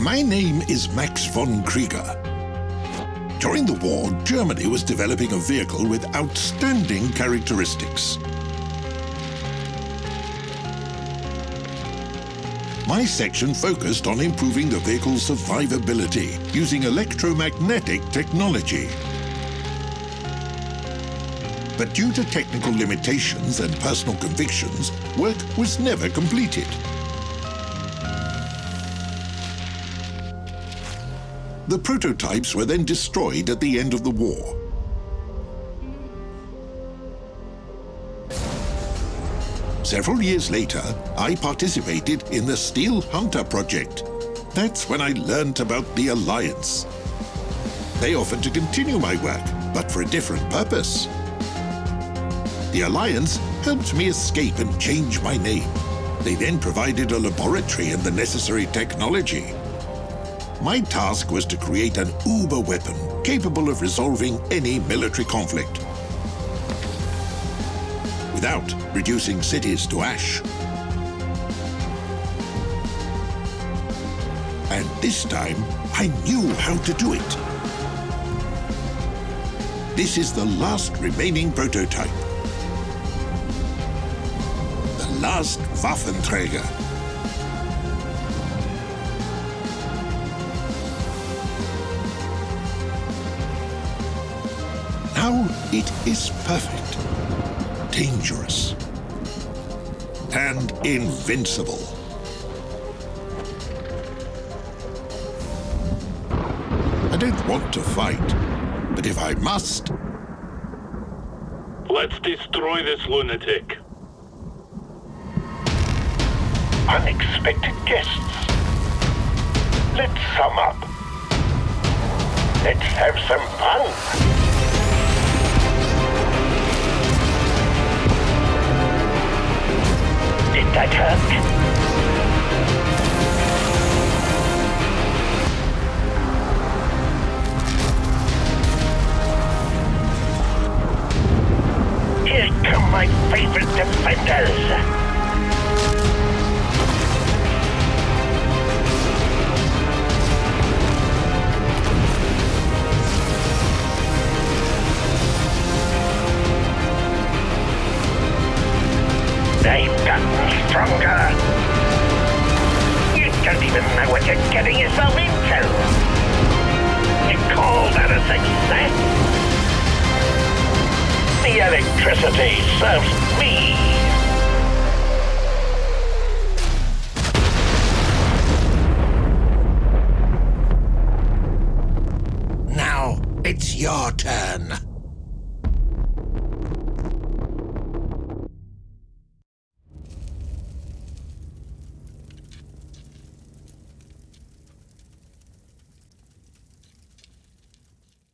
My name is Max von Krieger. During the war, Germany was developing a vehicle with outstanding characteristics. My section focused on improving the vehicle's survivability using electromagnetic technology. But due to technical limitations and personal convictions, work was never completed. The prototypes were then destroyed at the end of the war. Several years later, I participated in the Steel Hunter project. That's when I learned about the Alliance. They offered to continue my work, but for a different purpose. The Alliance helped me escape and change my name. They then provided a laboratory and the necessary technology. My task was to create an uber weapon capable of resolving any military conflict without reducing cities to ash. And this time, I knew how to do it. This is the last remaining prototype. The last Waffenträger. Now it is perfect dangerous and invincible. I don't want to fight, but if I must... Let's destroy this lunatic. Unexpected guests. Let's sum up. Let's have some fun. Did Here come my favorite defenders! Stronger. You don't even know what you're getting yourself into. You call that a success? The electricity serves me. Now, it's your turn.